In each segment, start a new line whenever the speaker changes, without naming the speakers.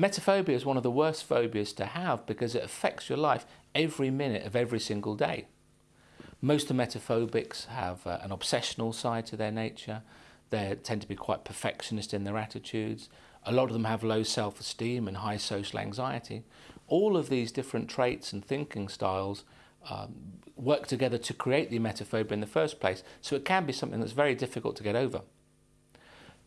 Emetophobia is one of the worst phobias to have because it affects your life every minute of every single day. Most emetophobics have uh, an obsessional side to their nature. They tend to be quite perfectionist in their attitudes. A lot of them have low self-esteem and high social anxiety. All of these different traits and thinking styles um, work together to create the emetophobia in the first place, so it can be something that's very difficult to get over.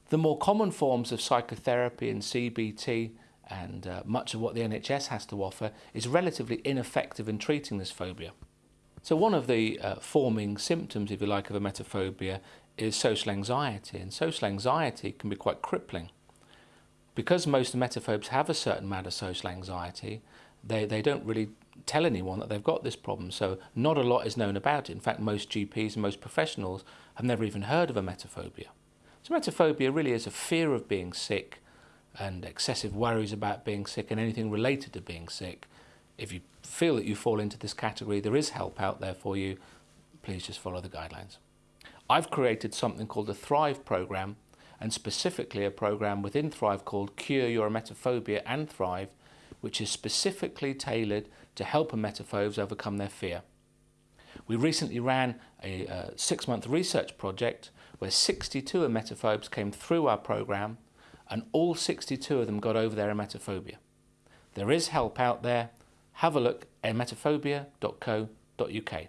The more common forms of psychotherapy and CBT and uh, much of what the NHS has to offer is relatively ineffective in treating this phobia. So one of the uh, forming symptoms, if you like, of emetophobia is social anxiety, and social anxiety can be quite crippling. Because most emetophobes have a certain amount of social anxiety, they, they don't really tell anyone that they've got this problem, so not a lot is known about it. In fact, most GPs and most professionals have never even heard of emetophobia. So emetophobia really is a fear of being sick and excessive worries about being sick and anything related to being sick. If you feel that you fall into this category, there is help out there for you. Please just follow the guidelines. I've created something called the Thrive program and specifically a program within Thrive called Cure Your Emetophobia and Thrive, which is specifically tailored to help emetophobes overcome their fear. We recently ran a, a six-month research project where 62 emetophobes came through our program and all 62 of them got over their emetophobia. There is help out there. Have a look at emetophobia.co.uk.